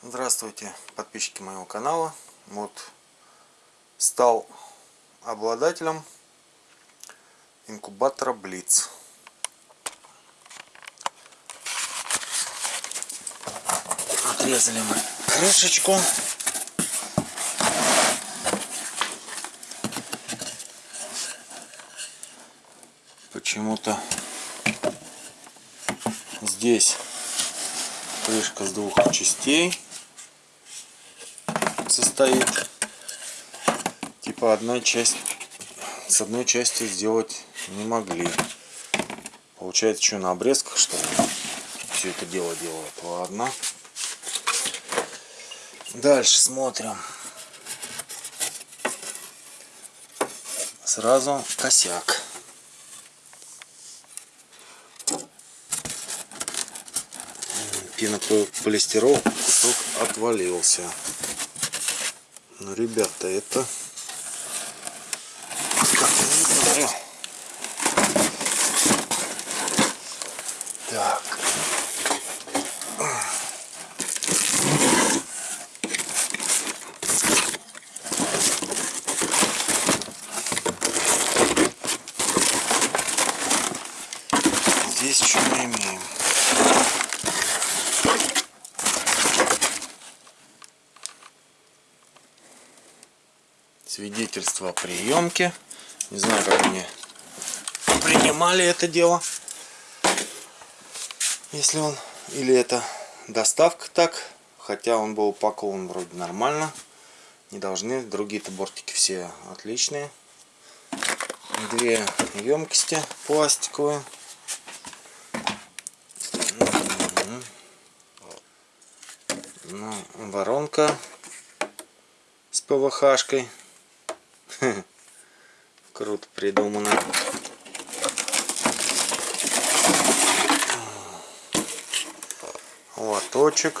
Здравствуйте, подписчики моего канала. Вот стал обладателем инкубатора Блиц. Отрезали мы крышечку. Почему-то здесь крышка с двух частей состоит. Типа одна часть с одной части сделать не могли. Получается, что на обрезках что все это дело делают. Ладно. Дальше смотрим. Сразу косяк. Пенополистирол кусок отвалился. Ну, ребята, это... Так. Здесь что мы имеем? Свидетельство о приемке. Не знаю, как они принимали это дело. Если он... Или это доставка так. Хотя он был упакован вроде нормально. Не должны. Другие-то бортики все отличные. Две емкости пластиковые. Ну, воронка с ПВХшкой. Круто придумано. Лоточек.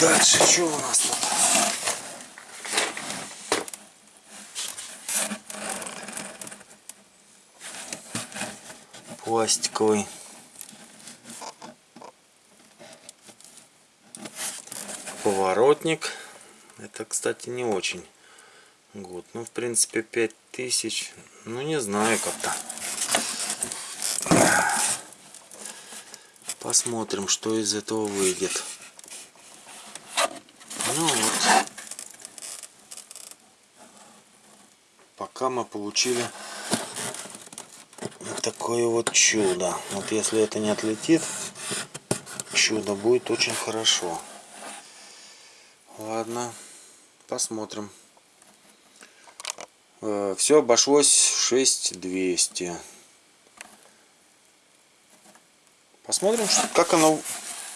Дальше что у нас тут? Пластиковый. Поворотник. Это, кстати, не очень год. Ну, в принципе, 5000. Ну, не знаю как-то. Посмотрим, что из этого выйдет. Ну вот. Пока мы получили такое вот чудо. Вот если это не отлетит, чудо будет очень хорошо. Ладно, посмотрим. Э, Все обошлось 6200. Посмотрим, как оно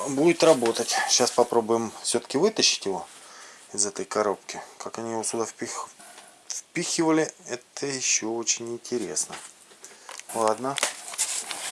будет работать. Сейчас попробуем все-таки вытащить его из этой коробки. Как они его сюда впих... впихивали, это еще очень интересно. Ладно.